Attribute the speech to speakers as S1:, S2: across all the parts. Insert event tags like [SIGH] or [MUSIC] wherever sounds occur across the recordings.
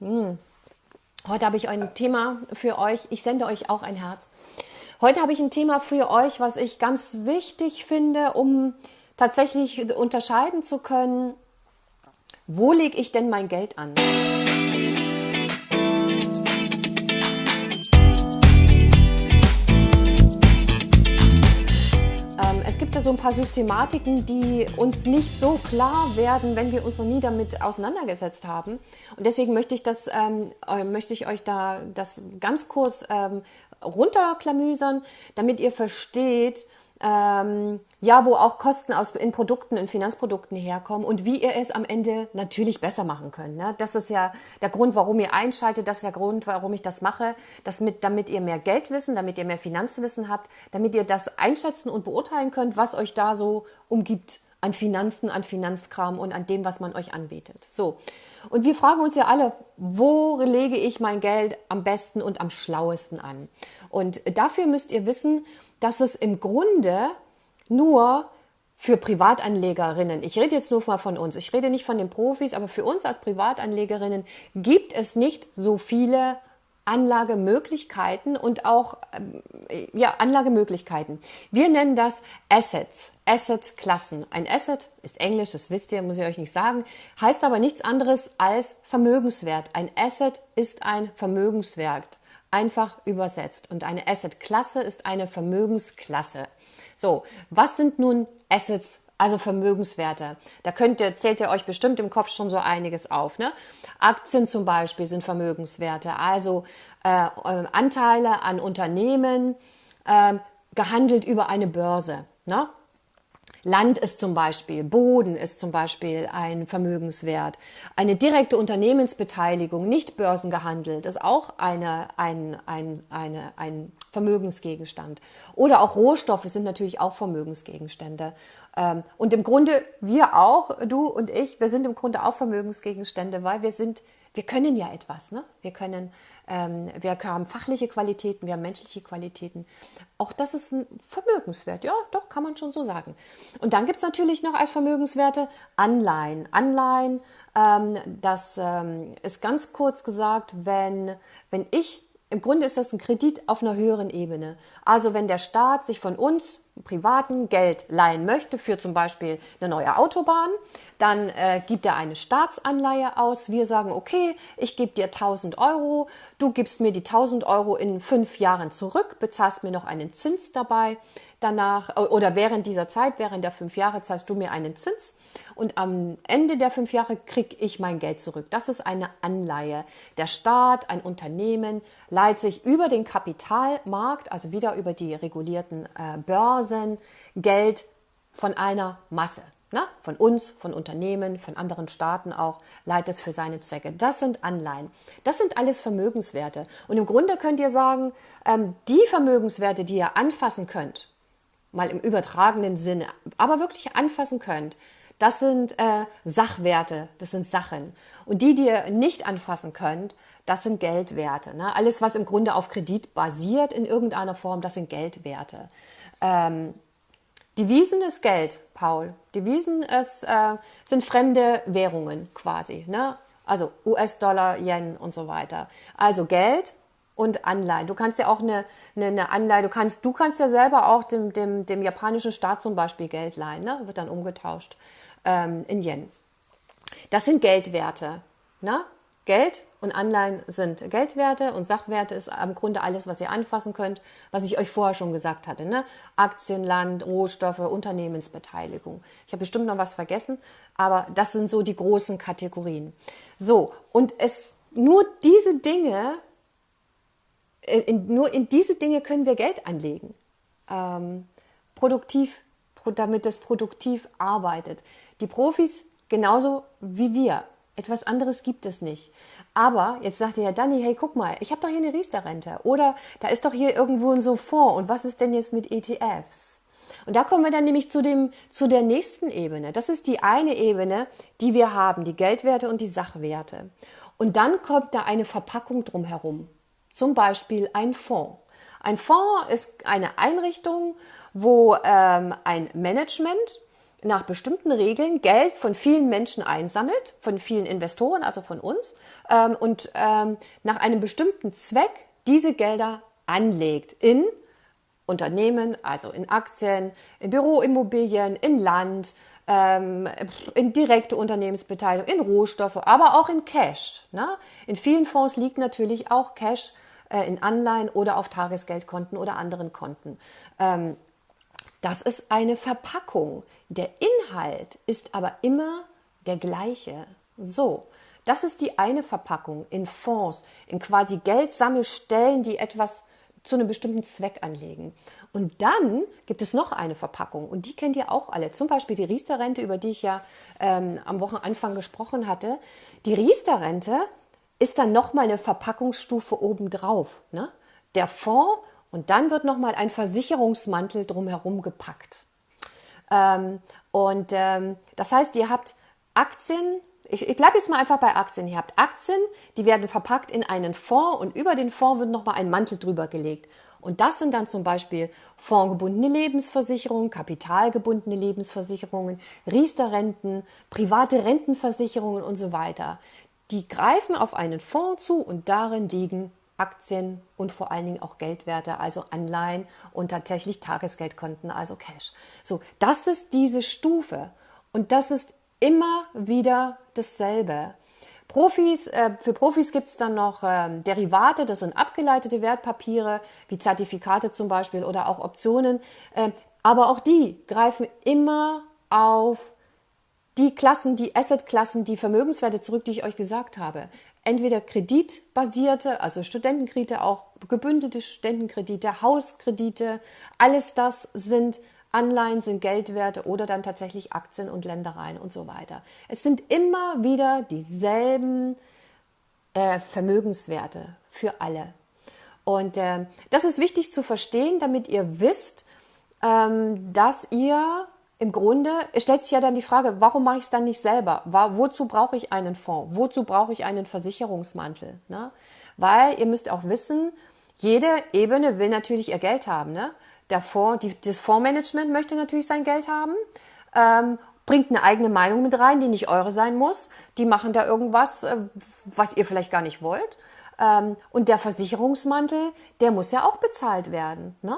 S1: Hm. Heute habe ich ein Thema für euch. Ich sende euch auch ein Herz. Heute habe ich ein Thema für euch, was ich ganz wichtig finde, um tatsächlich unterscheiden zu können, wo lege ich denn mein Geld an? Es so ein paar Systematiken, die uns nicht so klar werden, wenn wir uns noch nie damit auseinandergesetzt haben. Und deswegen möchte ich das, ähm, äh, möchte ich euch da das ganz kurz ähm, runterklamüsern, damit ihr versteht, ähm, ja, wo auch Kosten aus, in Produkten, in Finanzprodukten herkommen und wie ihr es am Ende natürlich besser machen könnt. Ne? Das ist ja der Grund, warum ihr einschaltet, das ist der Grund, warum ich das mache, das mit, damit ihr mehr Geld wissen, damit ihr mehr Finanzwissen habt, damit ihr das einschätzen und beurteilen könnt, was euch da so umgibt an Finanzen, an Finanzkram und an dem, was man euch anbietet. So. Und wir fragen uns ja alle, wo lege ich mein Geld am besten und am schlauesten an? Und dafür müsst ihr wissen, dass es im Grunde nur für Privatanlegerinnen, ich rede jetzt nur mal von uns, ich rede nicht von den Profis, aber für uns als Privatanlegerinnen gibt es nicht so viele Anlagemöglichkeiten und auch äh, ja, Anlagemöglichkeiten. Wir nennen das Assets, Assetklassen. Ein Asset ist Englisch, das wisst ihr, muss ich euch nicht sagen, heißt aber nichts anderes als Vermögenswert. Ein Asset ist ein Vermögenswert einfach übersetzt. Und eine Asset-Klasse ist eine Vermögensklasse. So, was sind nun Assets, also Vermögenswerte? Da könnt ihr, zählt ihr euch bestimmt im Kopf schon so einiges auf. Ne? Aktien zum Beispiel sind Vermögenswerte, also äh, äh Anteile an Unternehmen, äh, gehandelt über eine Börse. Ne? Land ist zum Beispiel, Boden ist zum Beispiel ein Vermögenswert. Eine direkte Unternehmensbeteiligung, nicht börsengehandelt, ist auch eine, ein, ein, eine, ein Vermögensgegenstand. Oder auch Rohstoffe sind natürlich auch Vermögensgegenstände. Ähm, und im Grunde wir auch, du und ich, wir sind im Grunde auch Vermögensgegenstände, weil wir sind, wir können ja etwas. Ne? Wir können ähm, wir haben fachliche Qualitäten, wir haben menschliche Qualitäten. Auch das ist ein Vermögenswert. Ja, doch, kann man schon so sagen. Und dann gibt es natürlich noch als Vermögenswerte Anleihen. Anleihen, ähm, das ähm, ist ganz kurz gesagt, wenn, wenn ich, im Grunde ist das ein Kredit auf einer höheren Ebene. Also wenn der Staat sich von uns privaten Geld leihen möchte für zum Beispiel eine neue Autobahn, dann äh, gibt er eine Staatsanleihe aus. Wir sagen, okay, ich gebe dir 1000 Euro, du gibst mir die 1000 Euro in fünf Jahren zurück, bezahlst mir noch einen Zins dabei danach oder während dieser Zeit, während der fünf Jahre zahlst du mir einen Zins und am Ende der fünf Jahre kriege ich mein Geld zurück. Das ist eine Anleihe. Der Staat, ein Unternehmen leiht sich über den Kapitalmarkt, also wieder über die regulierten äh, Börsen, Geld von einer Masse. Na, von uns, von Unternehmen, von anderen Staaten auch, leiht es für seine Zwecke. Das sind Anleihen. Das sind alles Vermögenswerte. Und im Grunde könnt ihr sagen, ähm, die Vermögenswerte, die ihr anfassen könnt, mal im übertragenen Sinne, aber wirklich anfassen könnt, das sind äh, Sachwerte, das sind Sachen. Und die, die ihr nicht anfassen könnt, das sind Geldwerte. Ne? Alles, was im Grunde auf Kredit basiert in irgendeiner Form, das sind Geldwerte. Ähm, Devisen ist Geld, Paul. Devisen ist, äh, sind fremde Währungen quasi. Ne? Also US-Dollar, Yen und so weiter. Also Geld und Anleihen. Du kannst ja auch eine, eine, eine Anleihe, du kannst, du kannst ja selber auch dem, dem, dem japanischen Staat zum Beispiel Geld leihen, ne? wird dann umgetauscht ähm, in Yen. Das sind Geldwerte. Ne? Geld und Anleihen sind Geldwerte und Sachwerte ist im Grunde alles, was ihr anfassen könnt, was ich euch vorher schon gesagt hatte. Ne? Aktien, Land, Rohstoffe, Unternehmensbeteiligung. Ich habe bestimmt noch was vergessen, aber das sind so die großen Kategorien. So, und es nur diese Dinge in, nur in diese Dinge können wir Geld anlegen. Ähm, produktiv, damit es produktiv arbeitet. Die Profis genauso wie wir. Etwas anderes gibt es nicht. Aber jetzt sagt ihr ja, Danny, hey, guck mal, ich habe doch hier eine Riester-Rente. Oder da ist doch hier irgendwo ein so Fonds. Und was ist denn jetzt mit ETFs? Und da kommen wir dann nämlich zu, dem, zu der nächsten Ebene. Das ist die eine Ebene, die wir haben, die Geldwerte und die Sachwerte. Und dann kommt da eine Verpackung drumherum zum Beispiel ein Fonds. Ein Fonds ist eine Einrichtung, wo ähm, ein Management nach bestimmten Regeln Geld von vielen Menschen einsammelt, von vielen Investoren, also von uns, ähm, und ähm, nach einem bestimmten Zweck diese Gelder anlegt in Unternehmen, also in Aktien, in Büroimmobilien, in Land, ähm, in direkte Unternehmensbeteiligung, in Rohstoffe, aber auch in Cash. Ne? In vielen Fonds liegt natürlich auch Cash äh, in Anleihen oder auf Tagesgeldkonten oder anderen Konten. Ähm, das ist eine Verpackung. Der Inhalt ist aber immer der gleiche. So, das ist die eine Verpackung in Fonds, in quasi Geldsammelstellen, die etwas zu einem bestimmten Zweck anlegen. Und dann gibt es noch eine Verpackung und die kennt ihr auch alle. Zum Beispiel die Riester-Rente, über die ich ja ähm, am Wochenanfang gesprochen hatte. Die Riester-Rente ist dann nochmal eine Verpackungsstufe obendrauf. Ne? Der Fonds und dann wird nochmal ein Versicherungsmantel drumherum gepackt. Ähm, und ähm, das heißt, ihr habt Aktien, ich, ich bleibe jetzt mal einfach bei Aktien. Ihr habt Aktien, die werden verpackt in einen Fonds und über den Fonds wird nochmal ein Mantel drüber gelegt. Und das sind dann zum Beispiel fondgebundene Lebensversicherungen, kapitalgebundene Lebensversicherungen, Riester-Renten, private Rentenversicherungen und so weiter. Die greifen auf einen Fonds zu und darin liegen Aktien und vor allen Dingen auch Geldwerte, also Anleihen und tatsächlich Tagesgeldkonten, also Cash. So, das ist diese Stufe und das ist immer wieder dasselbe. Profis, äh, für Profis gibt es dann noch ähm, Derivate, das sind abgeleitete Wertpapiere, wie Zertifikate zum Beispiel oder auch Optionen. Äh, aber auch die greifen immer auf die Klassen, die Assetklassen, die Vermögenswerte zurück, die ich euch gesagt habe. Entweder kreditbasierte, also Studentenkredite, auch gebündelte Studentenkredite, Hauskredite, alles das sind Anleihen sind Geldwerte oder dann tatsächlich Aktien und Ländereien und so weiter. Es sind immer wieder dieselben äh, Vermögenswerte für alle. Und äh, das ist wichtig zu verstehen, damit ihr wisst, ähm, dass ihr im Grunde, stellt sich ja dann die Frage, warum mache ich es dann nicht selber? Wozu brauche ich einen Fonds? Wozu brauche ich einen Versicherungsmantel? Ne? Weil ihr müsst auch wissen, jede Ebene will natürlich ihr Geld haben. Ne? der Fonds, die, das Fondsmanagement möchte natürlich sein Geld haben, ähm, bringt eine eigene Meinung mit rein, die nicht eure sein muss. Die machen da irgendwas, äh, was ihr vielleicht gar nicht wollt. Ähm, und der Versicherungsmantel, der muss ja auch bezahlt werden. Ne?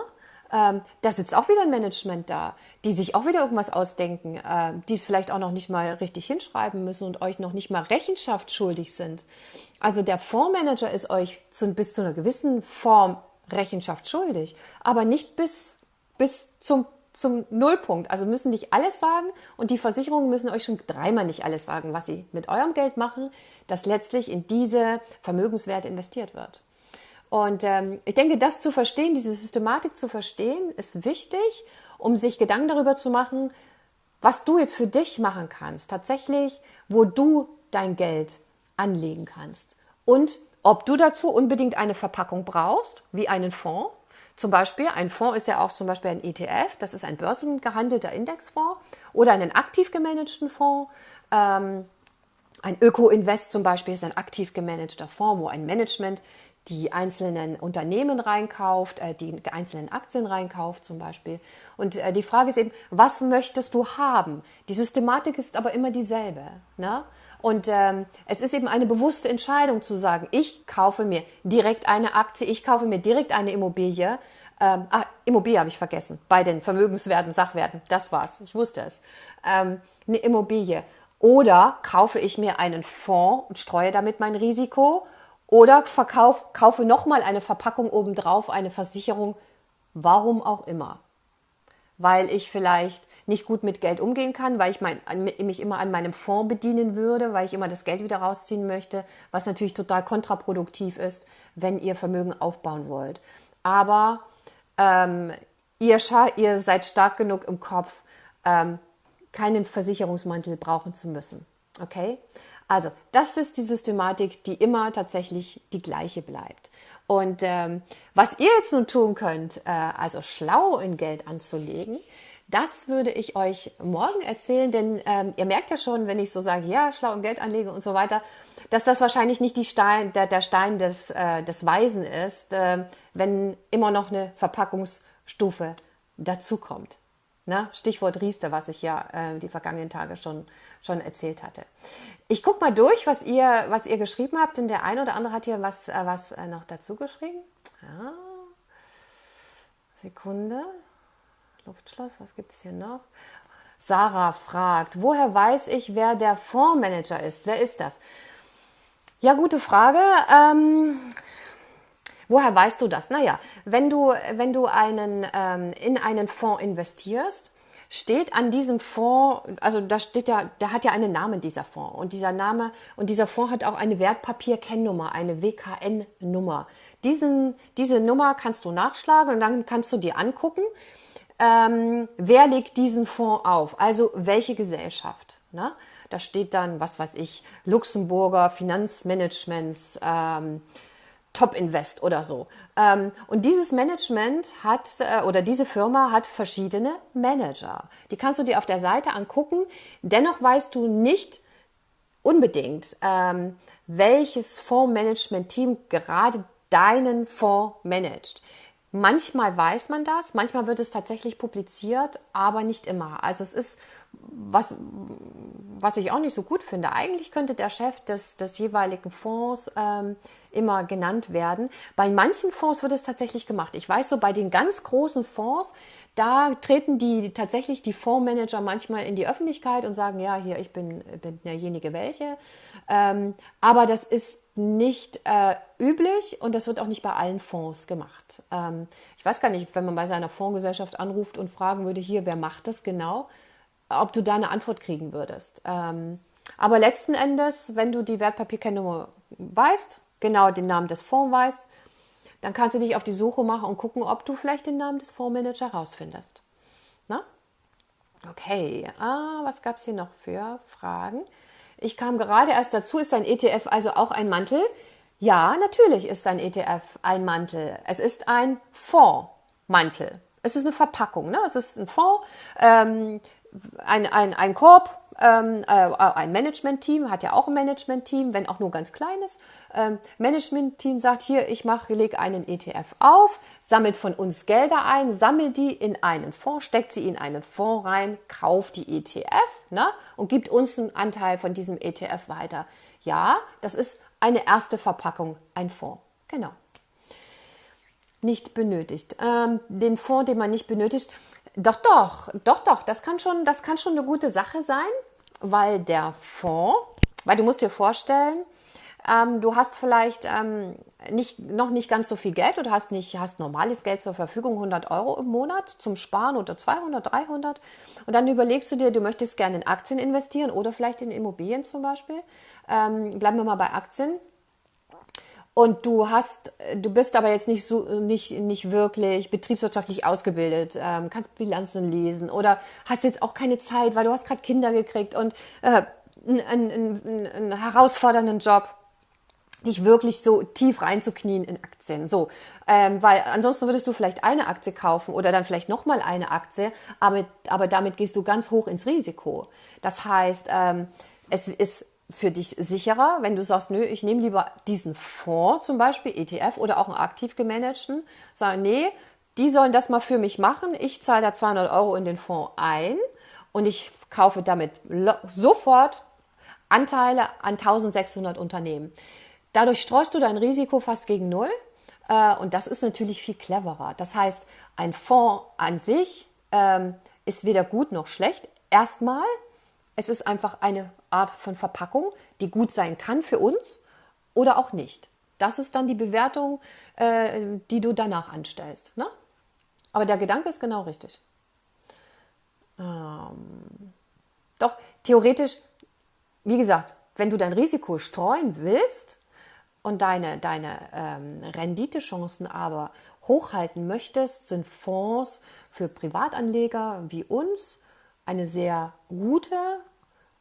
S1: Ähm, da sitzt auch wieder ein Management da, die sich auch wieder irgendwas ausdenken, äh, die es vielleicht auch noch nicht mal richtig hinschreiben müssen und euch noch nicht mal Rechenschaft schuldig sind. Also der Fondsmanager ist euch zu, bis zu einer gewissen Form Rechenschaft schuldig, aber nicht bis, bis zum, zum Nullpunkt. Also müssen nicht alles sagen und die Versicherungen müssen euch schon dreimal nicht alles sagen, was sie mit eurem Geld machen, das letztlich in diese Vermögenswerte investiert wird. Und ähm, ich denke, das zu verstehen, diese Systematik zu verstehen, ist wichtig, um sich Gedanken darüber zu machen, was du jetzt für dich machen kannst, tatsächlich, wo du dein Geld anlegen kannst. Und ob du dazu unbedingt eine Verpackung brauchst, wie einen Fonds. Zum Beispiel, ein Fonds ist ja auch zum Beispiel ein ETF, das ist ein börsengehandelter Indexfonds oder einen aktiv gemanagten Fonds. Ähm, ein Öko-Invest zum Beispiel ist ein aktiv gemanagter Fonds, wo ein Management die einzelnen Unternehmen reinkauft, äh, die einzelnen Aktien reinkauft zum Beispiel. Und äh, die Frage ist eben, was möchtest du haben? Die Systematik ist aber immer dieselbe. Ne? Und ähm, es ist eben eine bewusste Entscheidung zu sagen, ich kaufe mir direkt eine Aktie, ich kaufe mir direkt eine Immobilie. Ähm, ah, Immobilie habe ich vergessen, bei den Vermögenswerten, Sachwerten, das war's, ich wusste es. Ähm, eine Immobilie. Oder kaufe ich mir einen Fonds und streue damit mein Risiko oder verkauf, kaufe nochmal eine Verpackung obendrauf, eine Versicherung, warum auch immer. Weil ich vielleicht nicht gut mit Geld umgehen kann, weil ich mein, mich immer an meinem Fonds bedienen würde, weil ich immer das Geld wieder rausziehen möchte, was natürlich total kontraproduktiv ist, wenn ihr Vermögen aufbauen wollt. Aber ähm, ihr, ihr, seid stark genug im Kopf, ähm, keinen Versicherungsmantel brauchen zu müssen. Okay? Also, das ist die Systematik, die immer tatsächlich die gleiche bleibt. Und ähm, was ihr jetzt nun tun könnt, äh, also schlau in Geld anzulegen, das würde ich euch morgen erzählen, denn ähm, ihr merkt ja schon, wenn ich so sage, ja, schlau in Geld anlege und so weiter, dass das wahrscheinlich nicht die Stein, der, der Stein des, äh, des Weisen ist, äh, wenn immer noch eine Verpackungsstufe dazukommt. Ne? Stichwort Riester, was ich ja äh, die vergangenen Tage schon, schon erzählt hatte. Ich gucke mal durch, was ihr, was ihr geschrieben habt, denn der eine oder andere hat hier was, äh, was äh, noch dazu geschrieben. Ja. Sekunde. Luftschloss, was gibt es hier noch? Sarah fragt, woher weiß ich, wer der Fondsmanager ist? Wer ist das? Ja, gute Frage. Ähm, woher weißt du das? Naja, wenn du, wenn du einen, ähm, in einen Fonds investierst, steht an diesem Fonds, also da steht ja, der hat ja einen Namen, dieser Fonds. Und dieser Name und dieser Fonds hat auch eine Wertpapierkennnummer, eine WKN-Nummer. Diese Nummer kannst du nachschlagen und dann kannst du dir angucken, ähm, wer legt diesen Fonds auf? Also welche Gesellschaft? Ne? Da steht dann, was weiß ich, Luxemburger Finanzmanagements, ähm, Top Invest oder so. Ähm, und dieses Management hat äh, oder diese Firma hat verschiedene Manager. Die kannst du dir auf der Seite angucken. Dennoch weißt du nicht unbedingt, ähm, welches Fondsmanagement-Team gerade deinen Fonds managt. Manchmal weiß man das, manchmal wird es tatsächlich publiziert, aber nicht immer. Also es ist was, was ich auch nicht so gut finde. Eigentlich könnte der Chef des, des jeweiligen Fonds ähm, immer genannt werden. Bei manchen Fonds wird es tatsächlich gemacht. Ich weiß so, bei den ganz großen Fonds, da treten die tatsächlich die Fondsmanager manchmal in die Öffentlichkeit und sagen, ja, hier, ich bin, bin derjenige welche. Ähm, aber das ist nicht äh, üblich und das wird auch nicht bei allen Fonds gemacht. Ähm, ich weiß gar nicht, wenn man bei seiner Fondsgesellschaft anruft und fragen würde, hier, wer macht das genau, ob du da eine Antwort kriegen würdest. Ähm, aber letzten Endes, wenn du die Wertpapierkennnummer weißt, genau den Namen des Fonds weißt, dann kannst du dich auf die Suche machen und gucken, ob du vielleicht den Namen des Fondsmanagers herausfindest. Na? Okay, ah, was gab es hier noch für Fragen? Ich kam gerade erst dazu, ist ein ETF also auch ein Mantel? Ja, natürlich ist ein ETF ein Mantel. Es ist ein Fondsmantel. Es ist eine Verpackung, ne? es ist ein Fonds, ähm, ein, ein, ein Korb, ähm, äh, ein Management-Team, hat ja auch ein Management-Team, wenn auch nur ganz kleines. Ähm, Management-Team sagt hier, ich mache, lege einen ETF auf, sammelt von uns Gelder ein, sammelt die in einen Fonds, steckt sie in einen Fonds rein, kauft die ETF ne, und gibt uns einen Anteil von diesem ETF weiter. Ja, das ist eine erste Verpackung, ein Fonds. Genau. Nicht benötigt. Ähm, den Fonds, den man nicht benötigt, doch, doch, doch, doch, das kann schon, das kann schon eine gute Sache sein, weil der Fonds, weil du musst dir vorstellen, ähm, du hast vielleicht ähm, nicht, noch nicht ganz so viel Geld oder hast nicht, hast normales Geld zur Verfügung, 100 Euro im Monat zum Sparen oder 200, 300 und dann überlegst du dir, du möchtest gerne in Aktien investieren oder vielleicht in Immobilien zum Beispiel. Ähm, bleiben wir mal bei Aktien und du hast, du bist aber jetzt nicht so, nicht, nicht wirklich betriebswirtschaftlich ausgebildet, ähm, kannst Bilanzen lesen oder hast jetzt auch keine Zeit, weil du hast gerade Kinder gekriegt und äh, einen, einen, einen herausfordernden Job dich wirklich so tief reinzuknien in Aktien. So, ähm, weil ansonsten würdest du vielleicht eine Aktie kaufen oder dann vielleicht nochmal eine Aktie, aber, aber damit gehst du ganz hoch ins Risiko. Das heißt, ähm, es ist für dich sicherer, wenn du sagst, nö, ich nehme lieber diesen Fonds zum Beispiel, ETF oder auch einen aktiv gemanagten, sagen, nee, die sollen das mal für mich machen, ich zahle da 200 Euro in den Fonds ein und ich kaufe damit sofort Anteile an 1600 Unternehmen. Dadurch streust du dein Risiko fast gegen Null äh, und das ist natürlich viel cleverer. Das heißt, ein Fonds an sich ähm, ist weder gut noch schlecht. Erstmal, es ist einfach eine Art von Verpackung, die gut sein kann für uns oder auch nicht. Das ist dann die Bewertung, äh, die du danach anstellst. Ne? Aber der Gedanke ist genau richtig. Ähm, doch, theoretisch, wie gesagt, wenn du dein Risiko streuen willst und deine, deine ähm, Renditechancen aber hochhalten möchtest, sind Fonds für Privatanleger wie uns eine sehr gute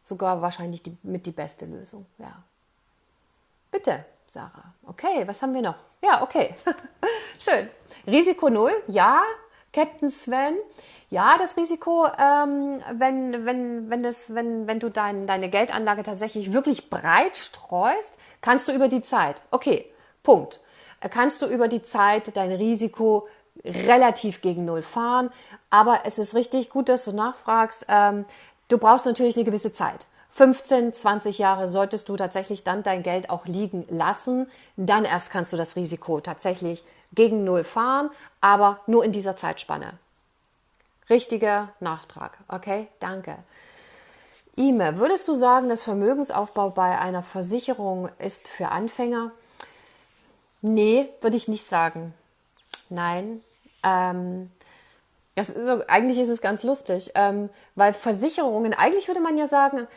S1: sogar wahrscheinlich die, mit die beste Lösung. Ja. Bitte, Sarah. Okay, was haben wir noch? Ja, okay. [LAUGHS] Schön. Risiko null, ja. Captain Sven, ja, das Risiko, ähm, wenn, wenn, wenn, das, wenn, wenn du dein, deine Geldanlage tatsächlich wirklich breit streust, kannst du über die Zeit, okay, Punkt, kannst du über die Zeit dein Risiko relativ gegen Null fahren. Aber es ist richtig gut, dass du nachfragst. Ähm, du brauchst natürlich eine gewisse Zeit. 15, 20 Jahre solltest du tatsächlich dann dein Geld auch liegen lassen. Dann erst kannst du das Risiko tatsächlich gegen Null fahren, aber nur in dieser Zeitspanne. Richtiger Nachtrag. Okay, danke. Ime, würdest du sagen, dass Vermögensaufbau bei einer Versicherung ist für Anfänger? Nee, würde ich nicht sagen. Nein. Ähm, ist so, eigentlich ist es ganz lustig, ähm, weil Versicherungen, eigentlich würde man ja sagen,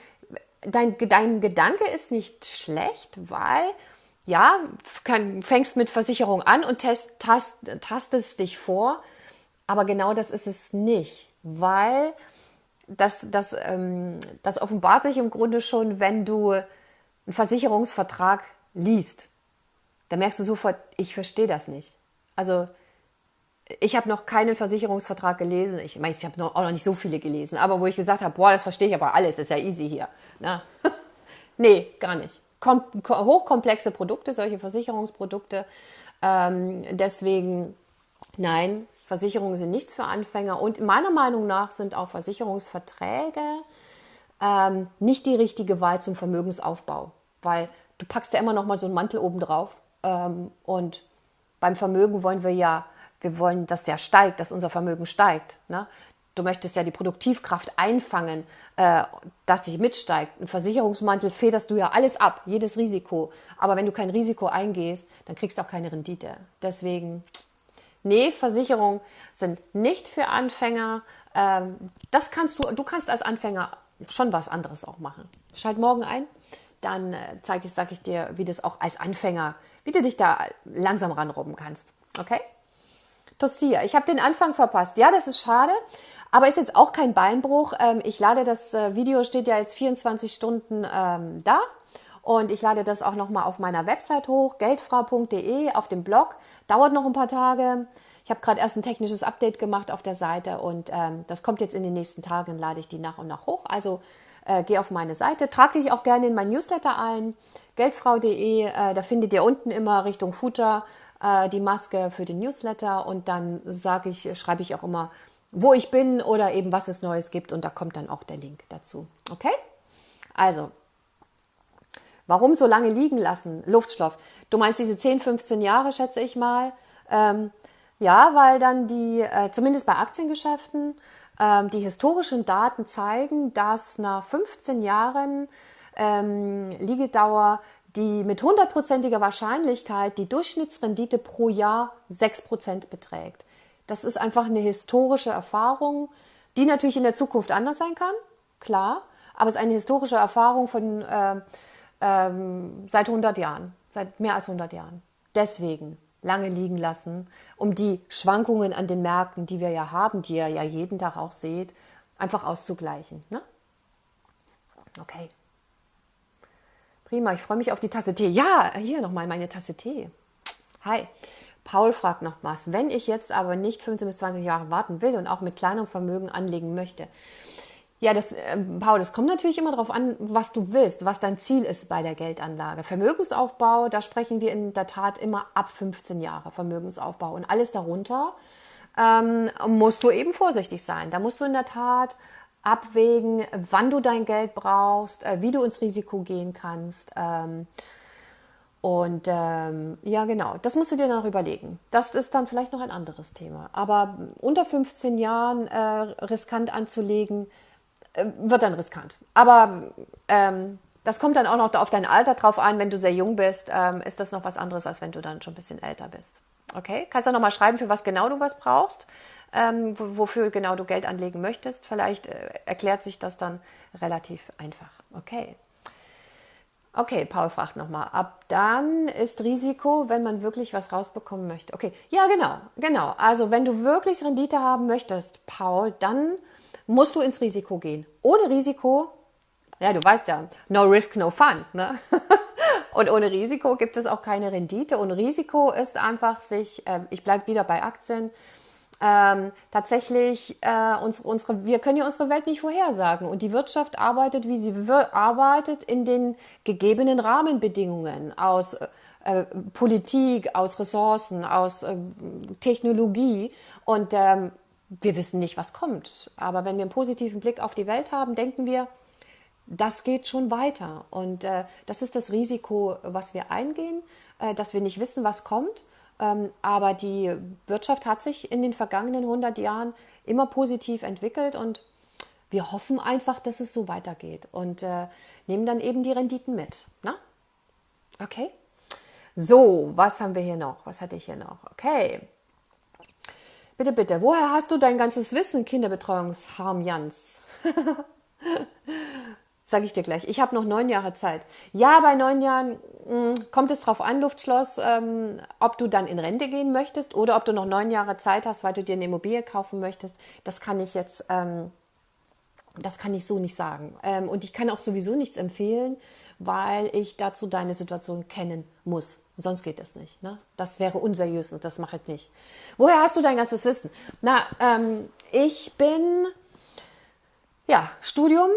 S1: dein, dein Gedanke ist nicht schlecht, weil ja, kann, fängst mit Versicherung an und test, tast, tastest dich vor, aber genau das ist es nicht, weil das, das, ähm, das offenbart sich im Grunde schon, wenn du einen Versicherungsvertrag liest. Da merkst du sofort, ich verstehe das nicht. Also ich habe noch keinen Versicherungsvertrag gelesen. Ich meine, ich habe auch noch nicht so viele gelesen, aber wo ich gesagt habe, boah, das verstehe ich aber alles, ist ja easy hier. Na? [LAUGHS] nee, gar nicht. Kom hochkomplexe Produkte, solche Versicherungsprodukte. Ähm, deswegen, nein, Versicherungen sind nichts für Anfänger. Und meiner Meinung nach sind auch Versicherungsverträge ähm, nicht die richtige Wahl zum Vermögensaufbau, weil du packst ja immer noch mal so einen Mantel oben drauf. Ähm, und beim Vermögen wollen wir ja wir wollen, dass der steigt, dass unser Vermögen steigt. Ne? Du möchtest ja die Produktivkraft einfangen, äh, dass sich mitsteigt. Ein Versicherungsmantel federst du ja alles ab, jedes Risiko. Aber wenn du kein Risiko eingehst, dann kriegst du auch keine Rendite. Deswegen, nee, Versicherungen sind nicht für Anfänger. Ähm, das kannst du, du kannst als Anfänger schon was anderes auch machen. Schalt morgen ein, dann äh, zeige ich, sage ich dir, wie das auch als Anfänger, wie du dich da langsam ranrobben kannst. Okay? Tosia. Ich habe den Anfang verpasst. Ja, das ist schade, aber ist jetzt auch kein Beinbruch. Ähm, ich lade das äh, Video, steht ja jetzt 24 Stunden ähm, da. Und ich lade das auch nochmal auf meiner Website hoch, geldfrau.de, auf dem Blog. Dauert noch ein paar Tage. Ich habe gerade erst ein technisches Update gemacht auf der Seite und ähm, das kommt jetzt in den nächsten Tagen, lade ich die nach und nach hoch. Also äh, geh auf meine Seite, trag dich auch gerne in mein Newsletter ein, geldfrau.de, äh, da findet ihr unten immer Richtung Footer äh, die Maske für den Newsletter und dann sage ich, schreibe ich auch immer, wo ich bin oder eben was es Neues gibt und da kommt dann auch der Link dazu. Okay? Also, warum so lange liegen lassen? Luftstoff. Du meinst diese 10, 15 Jahre, schätze ich mal. Ähm, ja, weil dann die, äh, zumindest bei Aktiengeschäften, ähm, die historischen Daten zeigen, dass nach 15 Jahren ähm, Liegedauer die mit hundertprozentiger Wahrscheinlichkeit die Durchschnittsrendite pro Jahr 6% beträgt. Das ist einfach eine historische Erfahrung, die natürlich in der Zukunft anders sein kann, klar, aber es ist eine historische Erfahrung von äh, ähm, seit 100 Jahren, seit mehr als 100 Jahren. Deswegen lange liegen lassen, um die Schwankungen an den Märkten, die wir ja haben, die ihr ja jeden Tag auch seht, einfach auszugleichen. Ne? Okay. Prima, ich freue mich auf die Tasse Tee. Ja, hier nochmal meine Tasse Tee. Hi. Paul fragt noch was. Wenn ich jetzt aber nicht 15 bis 20 Jahre warten will und auch mit kleinerem Vermögen anlegen möchte, ja, das, äh, Paul, das kommt natürlich immer darauf an, was du willst, was dein Ziel ist bei der Geldanlage. Vermögensaufbau, da sprechen wir in der Tat immer ab 15 Jahre Vermögensaufbau. Und alles darunter ähm, musst du eben vorsichtig sein. Da musst du in der Tat abwägen, wann du dein Geld brauchst, äh, wie du ins Risiko gehen kannst. Ähm, und ähm, ja, genau, das musst du dir dann noch überlegen. Das ist dann vielleicht noch ein anderes Thema. Aber unter 15 Jahren äh, riskant anzulegen, äh, wird dann riskant. Aber ähm, das kommt dann auch noch auf dein Alter drauf an. Wenn du sehr jung bist, ähm, ist das noch was anderes, als wenn du dann schon ein bisschen älter bist. Okay? Kannst du noch mal schreiben, für was genau du was brauchst ähm, wofür genau du Geld anlegen möchtest. Vielleicht äh, erklärt sich das dann relativ einfach. Okay. Okay, Paul fragt nochmal. Ab dann ist Risiko, wenn man wirklich was rausbekommen möchte. Okay, ja, genau, genau. Also wenn du wirklich Rendite haben möchtest, Paul, dann musst du ins Risiko gehen. Ohne Risiko, ja, du weißt ja, no risk, no fun. Ne? [LAUGHS] Und ohne Risiko gibt es auch keine Rendite. Und Risiko ist einfach sich, äh, ich bleibe wieder bei Aktien, ähm, tatsächlich äh, uns, unsere, wir können ja unsere Welt nicht vorhersagen und die Wirtschaft arbeitet, wie sie arbeitet, in den gegebenen Rahmenbedingungen aus äh, Politik, aus Ressourcen, aus äh, Technologie und ähm, wir wissen nicht, was kommt. Aber wenn wir einen positiven Blick auf die Welt haben, denken wir, das geht schon weiter. Und äh, das ist das Risiko, was wir eingehen, äh, dass wir nicht wissen, was kommt. Ähm, aber die Wirtschaft hat sich in den vergangenen 100 Jahren immer positiv entwickelt und wir hoffen einfach, dass es so weitergeht und äh, nehmen dann eben die Renditen mit. Na? Okay. So, was haben wir hier noch? Was hatte ich hier noch? Okay. Bitte, bitte, woher hast du dein ganzes Wissen, Kinderbetreuungsharm Jans? [LAUGHS] Sage ich dir gleich. Ich habe noch neun Jahre Zeit. Ja, bei neun Jahren mh, hm, kommt es drauf an, Luftschloss, ähm, ob du dann in Rente gehen möchtest oder ob du noch neun Jahre Zeit hast, weil du dir eine Immobilie kaufen möchtest. Das kann ich jetzt, ähm, das kann ich so nicht sagen. Ähm, und ich kann auch sowieso nichts empfehlen, weil ich dazu deine Situation kennen muss. Sonst geht das nicht. Ne? Das wäre unseriös und das mache ich nicht. Woher hast du dein ganzes Wissen? Na, ähm, ich bin, ja, Studium,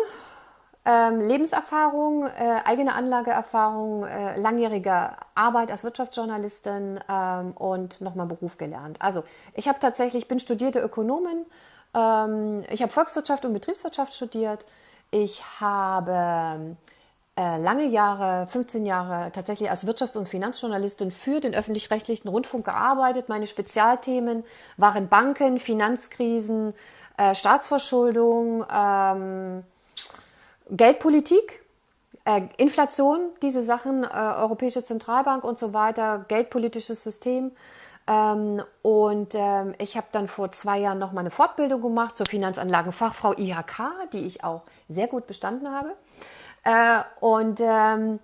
S1: ähm, Lebenserfahrung, äh, eigene Anlageerfahrung, äh, langjährige Arbeit als Wirtschaftsjournalistin ähm, und nochmal Beruf gelernt. Also ich habe tatsächlich, bin studierte Ökonomin, ähm, ich habe Volkswirtschaft und Betriebswirtschaft studiert, ich habe äh, lange Jahre, 15 Jahre tatsächlich als Wirtschafts- und Finanzjournalistin für den öffentlich-rechtlichen Rundfunk gearbeitet. Meine Spezialthemen waren Banken, Finanzkrisen, äh, Staatsverschuldung, ähm, Geldpolitik, äh, Inflation, diese Sachen, äh, Europäische Zentralbank und so weiter, geldpolitisches System. Ähm, und ähm, ich habe dann vor zwei Jahren noch mal eine Fortbildung gemacht zur Finanzanlagenfachfrau IHK, die ich auch sehr gut bestanden habe. Äh, und ähm,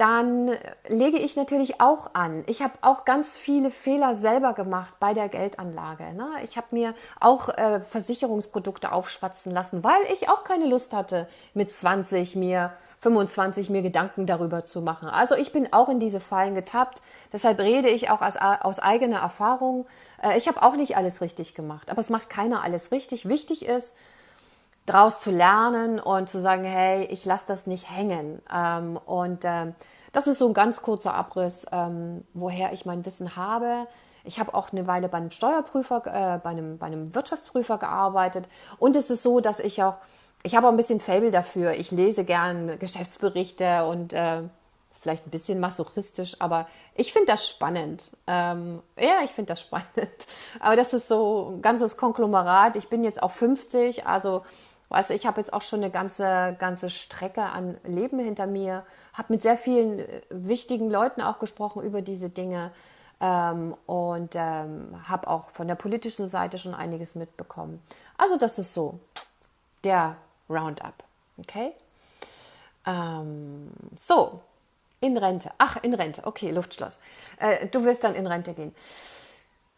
S1: dann lege ich natürlich auch an. Ich habe auch ganz viele Fehler selber gemacht bei der Geldanlage. Ne? Ich habe mir auch äh, Versicherungsprodukte aufschwatzen lassen, weil ich auch keine Lust hatte, mit 20 mir 25 mir Gedanken darüber zu machen. Also ich bin auch in diese Fallen getappt. Deshalb rede ich auch aus, aus eigener Erfahrung. Äh, ich habe auch nicht alles richtig gemacht, aber es macht keiner alles richtig. Wichtig ist, daraus zu lernen und zu sagen, hey, ich lasse das nicht hängen. Ähm, und ähm, das ist so ein ganz kurzer Abriss, ähm, woher ich mein Wissen habe. Ich habe auch eine Weile bei einem Steuerprüfer, äh, bei, einem, bei einem Wirtschaftsprüfer gearbeitet. Und es ist so, dass ich auch, ich habe auch ein bisschen Fable dafür. Ich lese gern Geschäftsberichte und äh, ist vielleicht ein bisschen masochistisch, aber ich finde das spannend. Ähm, ja, ich finde das [LAUGHS] spannend. Aber das ist so ein ganzes Konglomerat. Ich bin jetzt auch 50, also Du, ich habe jetzt auch schon eine ganze, ganze Strecke an Leben hinter mir, habe mit sehr vielen äh, wichtigen Leuten auch gesprochen über diese Dinge ähm, und ähm, habe auch von der politischen Seite schon einiges mitbekommen. Also das ist so der Roundup. Okay? Ähm, so, in Rente. Ach, in Rente. Okay, Luftschloss. Äh, du wirst dann in Rente gehen.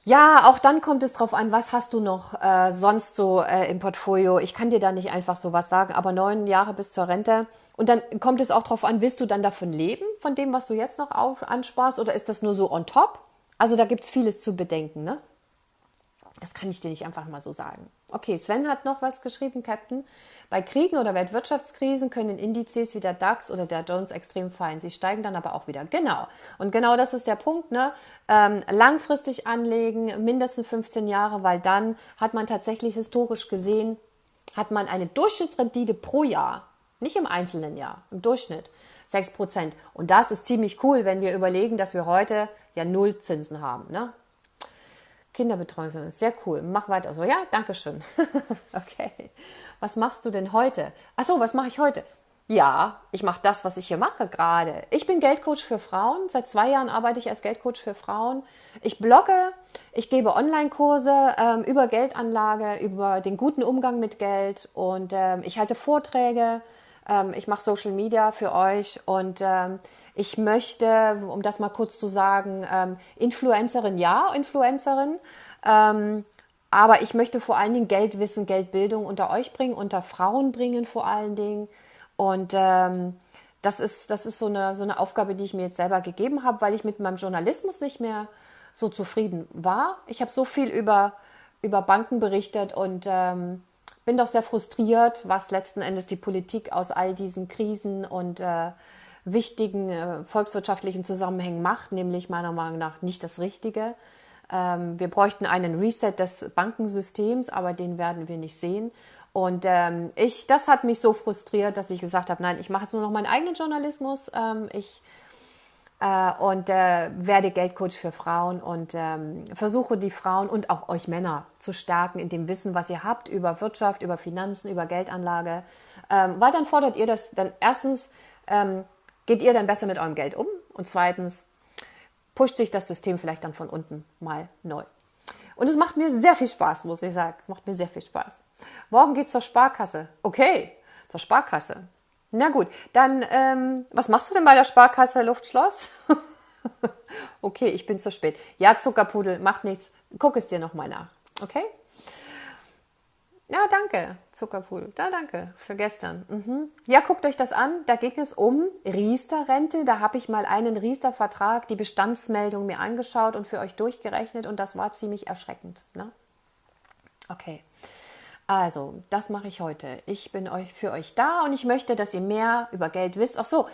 S1: Ja, auch dann kommt es drauf an, was hast du noch äh, sonst so äh, im Portfolio. Ich kann dir da nicht einfach so was sagen, aber neun Jahre bis zur Rente. Und dann kommt es auch drauf an, willst du dann davon leben, von dem, was du jetzt noch auf, ansparst, oder ist das nur so on top? Also da gibt es vieles zu bedenken, ne? Das kann ich dir nicht einfach mal so sagen. Okay, Sven hat noch was geschrieben, Captain. Bei Kriegen oder Weltwirtschaftskrisen können Indizes wie der DAX oder der Jones extrem fallen. Sie steigen dann aber auch wieder. Genau. Und genau das ist der Punkt. Ne? Ähm, langfristig anlegen, mindestens 15 Jahre, weil dann hat man tatsächlich historisch gesehen, hat man eine Durchschnittsrendite pro Jahr, nicht im einzelnen Jahr, im Durchschnitt 6%. Und das ist ziemlich cool, wenn wir überlegen, dass wir heute ja Nullzinsen haben. Ne? Kinderbetreuung ist sehr cool. Mach weiter so. Ja, danke schön. [LAUGHS] okay. Was machst du denn heute? Ach so, was mache ich heute? Ja, ich mache das, was ich hier mache gerade. Ich bin Geldcoach für Frauen. Seit zwei Jahren arbeite ich als Geldcoach für Frauen. Ich blogge, ich gebe Online-Kurse ähm, über Geldanlage, über den guten Umgang mit Geld und ähm, ich halte Vorträge. Ähm, ich mache Social Media für euch und ähm, ich möchte, um das mal kurz zu sagen, ähm, Influencerin, ja, Influencerin. Ähm, aber ich möchte vor allen Dingen Geldwissen, Geldbildung unter euch bringen, unter Frauen bringen vor allen Dingen. Und ähm, das ist, das ist so, eine, so eine Aufgabe, die ich mir jetzt selber gegeben habe, weil ich mit meinem Journalismus nicht mehr so zufrieden war. Ich habe so viel über über Banken berichtet und ähm, bin doch sehr frustriert, was letzten Endes die Politik aus all diesen Krisen und äh, wichtigen äh, volkswirtschaftlichen Zusammenhängen macht, nämlich meiner Meinung nach nicht das Richtige. Ähm, wir bräuchten einen Reset des Bankensystems, aber den werden wir nicht sehen. Und ähm, ich, das hat mich so frustriert, dass ich gesagt habe, nein, ich mache jetzt nur noch meinen eigenen Journalismus. Ähm, ich äh, und äh, werde Geldcoach für Frauen und ähm, versuche die Frauen und auch euch Männer zu stärken in dem Wissen, was ihr habt über Wirtschaft, über Finanzen, über Geldanlage. Ähm, weil dann fordert ihr das, dann erstens ähm, geht ihr dann besser mit eurem Geld um und zweitens pusht sich das System vielleicht dann von unten mal neu. Und es macht mir sehr viel Spaß, muss ich sagen. Es macht mir sehr viel Spaß. Morgen geht's zur Sparkasse. Okay, zur Sparkasse. Na gut, dann, ähm, was machst du denn bei der Sparkasse Luftschloss? [LAUGHS] okay, ich bin zu spät. Ja, Zuckerpudel, macht nichts. Guck es dir nochmal nach. Okay? Ja, danke, Zuckerpudel. Da, danke für gestern. Mhm. Ja, guckt euch das an. Da ging es um Riester-Rente. Da habe ich mal einen Riester-Vertrag, die Bestandsmeldung mir angeschaut und für euch durchgerechnet und das war ziemlich erschreckend. Ne? Okay. Also, das mache ich heute. Ich bin euch für euch da und ich möchte, dass ihr mehr über Geld wisst. Ach so,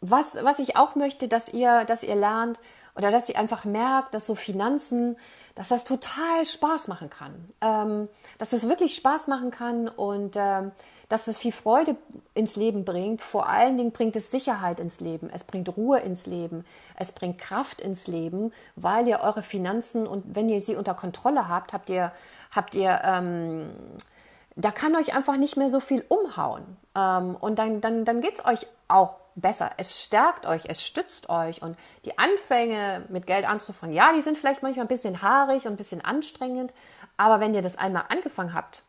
S1: was, was ich auch möchte, dass ihr, dass ihr lernt oder dass ihr einfach merkt, dass so Finanzen, dass das total Spaß machen kann. Ähm, dass es wirklich Spaß machen kann und ähm, dass es viel Freude ins Leben bringt. Vor allen Dingen bringt es Sicherheit ins Leben, es bringt Ruhe ins Leben, es bringt Kraft ins Leben, weil ihr eure Finanzen und wenn ihr sie unter Kontrolle habt, habt ihr, habt ihr, ähm, da kann euch einfach nicht mehr so viel umhauen. Ähm, und dann, dann, dann geht es euch auch besser. Es stärkt euch, es stützt euch. Und die Anfänge mit Geld anzufangen, ja, die sind vielleicht manchmal ein bisschen haarig und ein bisschen anstrengend. Aber wenn ihr das einmal angefangen habt,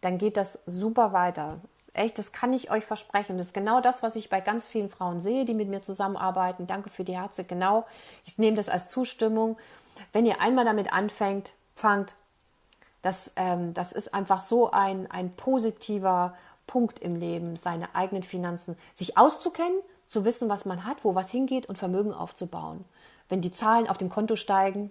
S1: dann geht das super weiter. Echt, das kann ich euch versprechen. Das ist genau das, was ich bei ganz vielen Frauen sehe, die mit mir zusammenarbeiten. Danke für die Herze. Genau, ich nehme das als Zustimmung. Wenn ihr einmal damit anfängt, fangt, das, ähm, das ist einfach so ein, ein positiver Punkt im Leben, seine eigenen Finanzen, sich auszukennen, zu wissen, was man hat, wo was hingeht und Vermögen aufzubauen. Wenn die Zahlen auf dem Konto steigen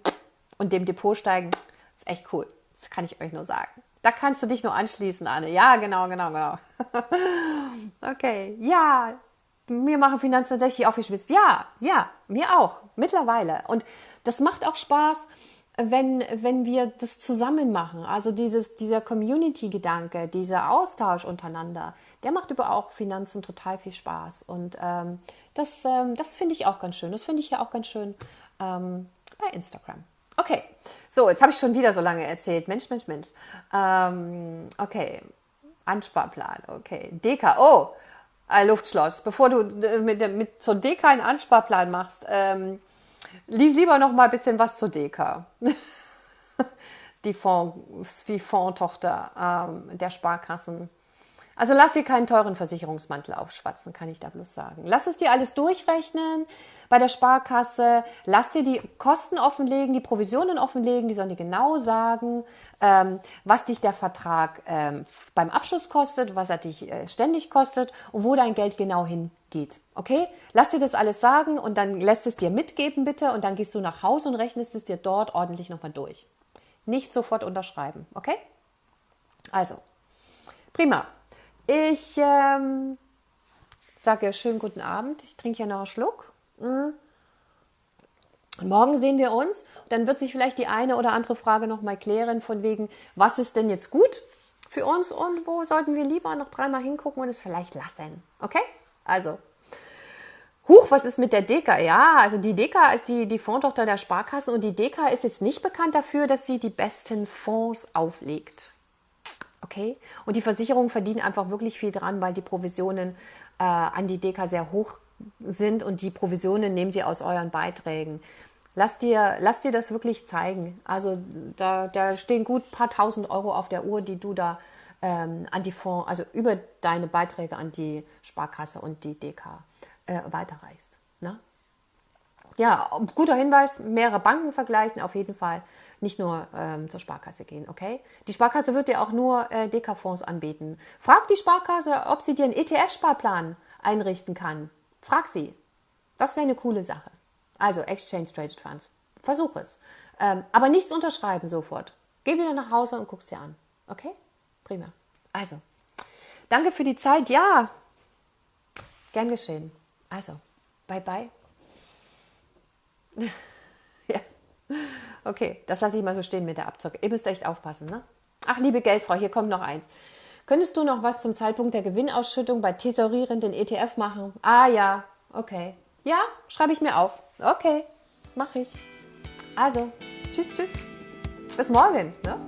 S1: und dem Depot steigen, ist echt cool. Das kann ich euch nur sagen. Da kannst du dich nur anschließen, Anne. Ja, genau, genau, genau. [LAUGHS] okay, ja, mir machen Finanzen tatsächlich Spaß. Ja, ja, mir auch, mittlerweile. Und das macht auch Spaß, wenn, wenn wir das zusammen machen. Also dieses, dieser Community-Gedanke, dieser Austausch untereinander, der macht über auch Finanzen total viel Spaß. Und ähm, das, ähm, das finde ich auch ganz schön. Das finde ich ja auch ganz schön ähm, bei Instagram. Okay, so, jetzt habe ich schon wieder so lange erzählt. Mensch, Mensch, Mensch. Ähm, okay, Ansparplan, okay. Deka, oh, äh, Luftschloss. Bevor du äh, mit, mit zur Deka einen Ansparplan machst, ähm, lies lieber noch mal ein bisschen was zur Deka. [LAUGHS] die Fonds, die Fondtochter ähm, der Sparkassen. Also lass dir keinen teuren Versicherungsmantel aufschwatzen, kann ich da bloß sagen. Lass es dir alles durchrechnen bei der Sparkasse. Lass dir die Kosten offenlegen, die Provisionen offenlegen. Die sollen dir genau sagen, ähm, was dich der Vertrag ähm, beim Abschluss kostet, was er dich äh, ständig kostet und wo dein Geld genau hingeht. Okay? Lass dir das alles sagen und dann lässt es dir mitgeben bitte und dann gehst du nach Hause und rechnest es dir dort ordentlich nochmal durch. Nicht sofort unterschreiben. Okay? Also, prima. Ich ähm, sage schönen guten Abend. Ich trinke hier noch einen Schluck. Mhm. Morgen sehen wir uns. Dann wird sich vielleicht die eine oder andere Frage noch mal klären, von wegen, was ist denn jetzt gut für uns und wo sollten wir lieber noch dreimal hingucken und es vielleicht lassen. Okay? Also, Huch, was ist mit der Deka? Ja, also die Deka ist die, die Fondtochter der Sparkasse und die Deka ist jetzt nicht bekannt dafür, dass sie die besten Fonds auflegt. Okay? Und die Versicherungen verdienen einfach wirklich viel dran, weil die Provisionen äh, an die Deka sehr hoch sind und die Provisionen nehmen sie aus euren Beiträgen. Lass dir, lass dir das wirklich zeigen. Also da, da stehen gut paar tausend Euro auf der Uhr, die du da ähm, an die Fonds, also über deine Beiträge an die Sparkasse und die DK äh, weiterreichst. Ne? Ja, guter Hinweis, mehrere Banken vergleichen auf jeden Fall nicht nur ähm, zur Sparkasse gehen, okay? Die Sparkasse wird dir auch nur äh, Deka-Fonds anbieten. Frag die Sparkasse, ob sie dir einen ETF-Sparplan einrichten kann. Frag sie. Das wäre eine coole Sache. Also Exchange Traded Funds. Versuch es. Ähm, aber nichts unterschreiben sofort. Geh wieder nach Hause und guckst dir an. Okay? Prima. Also, danke für die Zeit. Ja, gern geschehen. Also, bye bye. [LAUGHS] ja. Okay, das lasse ich mal so stehen mit der Abzocke. Ihr müsst echt aufpassen, ne? Ach, liebe Geldfrau, hier kommt noch eins. Könntest du noch was zum Zeitpunkt der Gewinnausschüttung bei tesorierenden ETF machen? Ah ja, okay. Ja, schreibe ich mir auf. Okay, mache ich. Also, tschüss, tschüss. Bis morgen. Ne?